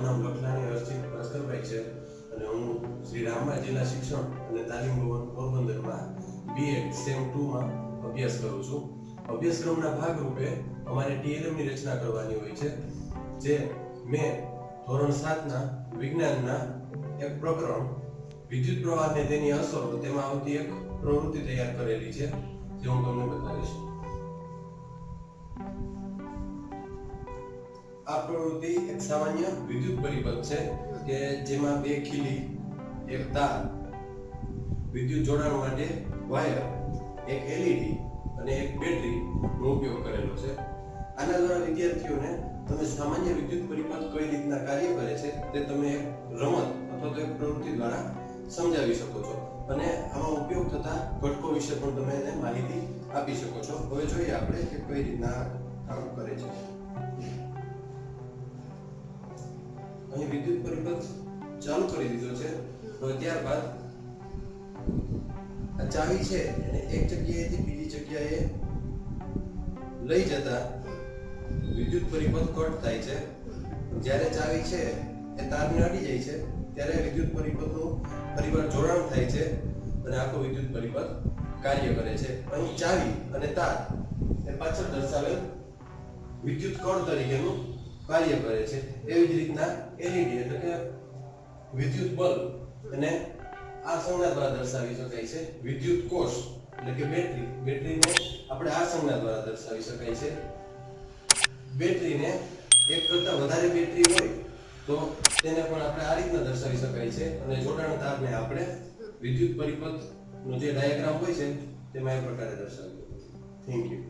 મારું નામ લખલાણી હર્ષિત ભાસ્કરભાઈ છે અને હું શ્રી રામા શિક્ષણ અને તાલીમ ભવન પોરબંદરમાં બીએડ સેમ ટુમાં અભ્યાસ કરું છું. અભ્યાસક્રમના ભાગરૂપે અમારે ટીએલએમની રચના કરવાની હોય છે, જે મેં ધોરણ સાતના વિજ્ઞાનના એક પ્રકરણ, વિદ્યુત પ્રવાહને તેની અસરો, તેમાં આવતી એક પ્રવૃત્તિ તૈયાર કરેલી છે, જે હું તમને બતાવીશ. આ પ્રવૃત્તિ એક સામાન્ય વિદ્યુત પરિપથ છે કે જેમાં બે ખીલી, એક તાર, વિદ્યુત જોડાણ માટે વાયર, એક એલઈડી અને એક બેટરી નો ઉપયોગ કરેલો છે. આના દ્વારા વિદ્યાર્થીઓને તમે સામાન્ય વિદ્યુત પરિપથ કઈ રીતના કાર્ય કરે છે તે તમે એક રમત અથવા તો એક પ્રવૃત્તિ દ્વારા સમજાવી શકો છો. અને આમાં ઉપયોગ થતા ઘટકો વિશે પણ તમે એને માહિતી આપી શકો છો. હવે જોઈએ આપણે કે કઈ રીતના કામ કરે છે. અહીં વિદ્યુત પરિપથ ચાલુ કરી દીધો છે. હવે ત્યારબાદ આ ચાવી છે એને એક જગ્યાએથી બીજી જગ્યાએ લઈ જતા વિદ્યુત પરિપથ કટ થાય છે. જ્યારે ચાવી છે એ તારને અડી જાય છે, ત્યારે વિદ્યુત પરિપથનું ફરીવાર જોડાણ થાય છે અને આખો વિદ્યુત પરિપથ કાર્ય કરે છે. અહીં ચાવી અને તાર એ પાછળ દર્શાવેલ વિદ્યુત કણ તરીકેનું કાર્ય કરે છે. એવી જ રીતના એલઈડી એટલે કે વિદ્યુત બલ્બ. અને આ સંજ્ઞા દ્વારા દર્શાવી શકાય છે વિદ્યુત કોષ એટલે કે બેટરી. બેટરીને આપણે આ સંજ્ઞા દ્વારા દર્શાવી શકાય છે. બેટરીને એક કરતા વધારે બેટરી હોય તો તેને પણ આપણે આ રીતના દર્શાવી શકાય છે. અને જોડાણ તારને આપણે વિદ્યુત પરિપથ નો જે ડાયાગ્રામ હોય છે તેમાં એ પ્રકારે દર્શાવ્યો. Thank you